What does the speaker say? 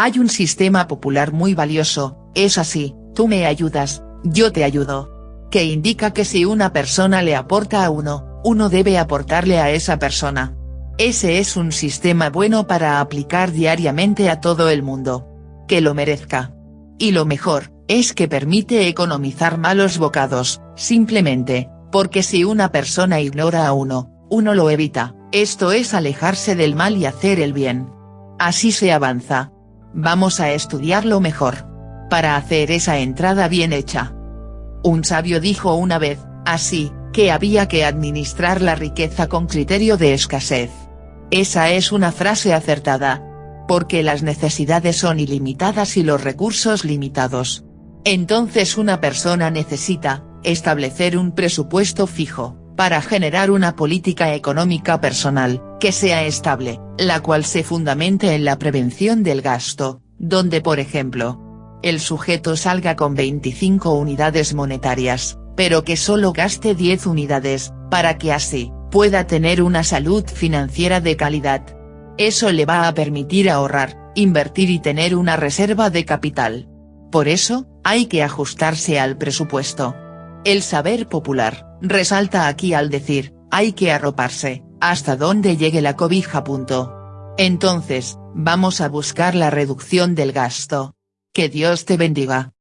Hay un sistema popular muy valioso, es así, tú me ayudas, yo te ayudo. Que indica que si una persona le aporta a uno, uno debe aportarle a esa persona. Ese es un sistema bueno para aplicar diariamente a todo el mundo. Que lo merezca. Y lo mejor, es que permite economizar malos bocados, simplemente, porque si una persona ignora a uno, uno lo evita, esto es alejarse del mal y hacer el bien. Así se avanza. Vamos a estudiarlo mejor. Para hacer esa entrada bien hecha. Un sabio dijo una vez, así, que había que administrar la riqueza con criterio de escasez. Esa es una frase acertada. Porque las necesidades son ilimitadas y los recursos limitados. Entonces una persona necesita, establecer un presupuesto fijo, para generar una política económica personal, que sea estable, la cual se fundamente en la prevención del gasto, donde por ejemplo, el sujeto salga con 25 unidades monetarias, pero que solo gaste 10 unidades, para que así, pueda tener una salud financiera de calidad. Eso le va a permitir ahorrar, invertir y tener una reserva de capital. Por eso, hay que ajustarse al presupuesto. El saber popular, resalta aquí al decir, hay que arroparse, hasta donde llegue la cobija. Punto. Entonces, vamos a buscar la reducción del gasto. Que Dios te bendiga.